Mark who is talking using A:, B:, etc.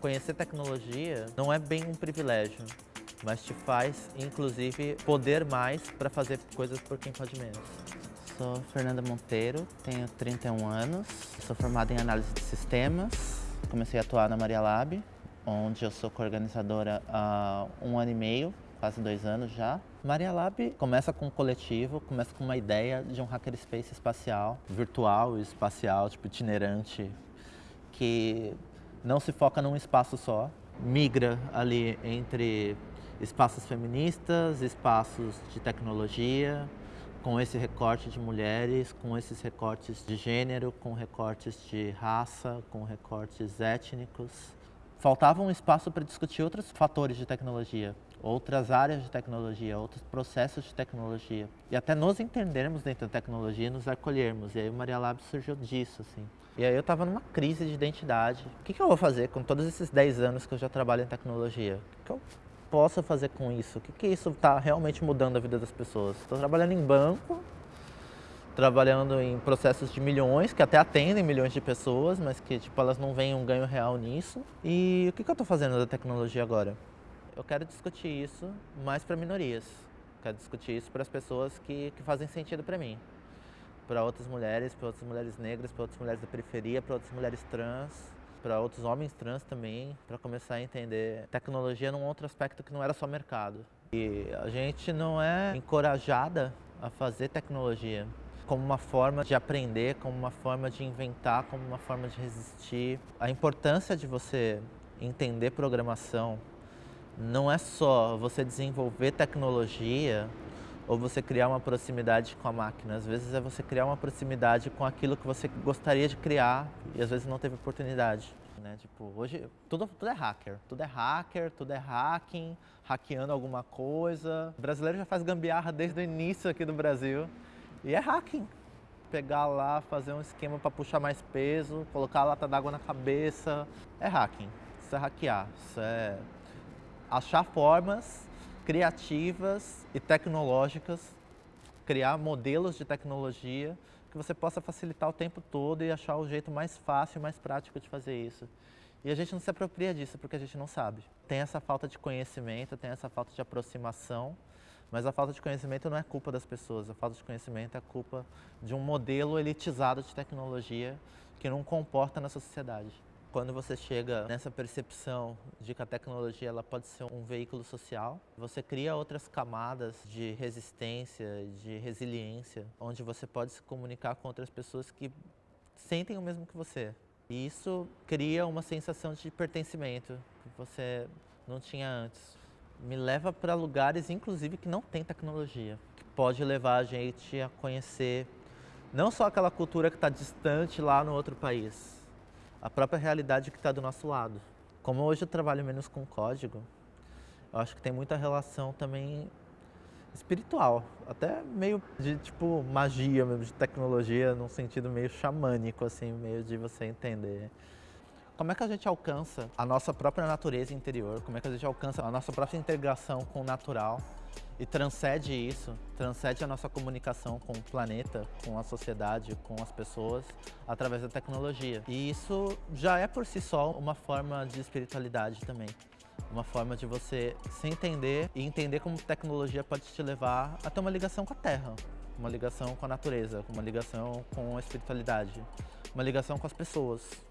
A: Conhecer tecnologia não é bem um privilégio, mas te faz, inclusive, poder mais para fazer coisas por quem pode menos.
B: Sou Fernanda Monteiro, tenho 31 anos, sou formada em análise de sistemas, comecei a atuar na Maria Lab, onde eu sou coorganizadora há um ano e meio, quase dois anos já. Maria Lab começa com um coletivo, começa com uma ideia de um hackerspace espacial, virtual e espacial, tipo itinerante, que não se foca num espaço só, migra ali entre espaços feministas, espaços de tecnologia, com esse recorte de mulheres, com esses recortes de gênero, com recortes de raça, com recortes étnicos. Faltava um espaço para discutir outros fatores de tecnologia, outras áreas de tecnologia, outros processos de tecnologia. E até nos entendermos dentro da tecnologia, nos acolhermos. E aí o Maria Lab surgiu disso, assim. E aí eu estava numa crise de identidade. O que, que, eu vou fazer com todos esses 10 anos que eu já trabalho em tecnologia? O que, que eu posso fazer com isso? O que, que isso está realmente mudando a vida das pessoas? Estou trabalhando em banco, trabalhando em processos de milhões, que até atendem milhões de pessoas, mas que tipo, elas não veem um ganho real nisso. E o que, que eu estou fazendo da tecnologia agora? Eu quero discutir isso mais para minorias. Quero discutir isso para as pessoas que, que fazem sentido para mim. Para outras mulheres, para outras mulheres negras, para outras mulheres da periferia, para outras mulheres trans, para outros homens trans também, para começar a entender tecnologia num outro aspecto que não era só mercado. E a gente não é encorajada a fazer tecnologia como uma forma de aprender, como uma forma de inventar, como uma forma de resistir. A importância de você entender programação não é só você desenvolver tecnologia ou você criar uma proximidade com a máquina. Às vezes é você criar uma proximidade com aquilo que você gostaria de criar e às vezes não teve oportunidade. Né? Tipo, hoje tudo, tudo é hacker, tudo é hacker, tudo é hacking, hackeando alguma coisa. O brasileiro já faz gambiarra desde o início aqui do Brasil e é hacking. Pegar lá, fazer um esquema para puxar mais peso, colocar a lata d'água na cabeça, é hacking. Isso é hackear, isso é achar formas criativas e tecnológicas, criar modelos de tecnologia que você possa facilitar o tempo todo e achar o jeito mais fácil e mais prático de fazer isso. E a gente não se apropria disso porque a gente não sabe. Tem essa falta de conhecimento, tem essa falta de aproximação, mas a falta de conhecimento não é culpa das pessoas, a falta de conhecimento é culpa de um modelo elitizado de tecnologia que não comporta na sociedade. Quando você chega nessa percepção de que a tecnologia ela pode ser um veículo social, você cria outras camadas de resistência, de resiliência, onde você pode se comunicar com outras pessoas que sentem o mesmo que você. E isso cria uma sensação de pertencimento que você não tinha antes. Me leva para lugares, inclusive, que não tem tecnologia, que pode levar a gente a conhecer não só aquela cultura que está distante lá no outro país, a própria realidade que está do nosso lado. Como hoje eu trabalho menos com código, eu acho que tem muita relação também espiritual, até meio de tipo magia mesmo, de tecnologia, num sentido meio xamânico, assim, meio de você entender. Como é que a gente alcança a nossa própria natureza interior? Como é que a gente alcança a nossa própria integração com o natural? e transcende isso, transcende a nossa comunicação com o planeta, com a sociedade, com as pessoas, através da tecnologia. E isso já é por si só uma forma de espiritualidade também. Uma forma de você se entender e entender como tecnologia pode te levar a ter uma ligação com a Terra, uma ligação com a natureza, uma ligação com a espiritualidade, uma ligação com as pessoas.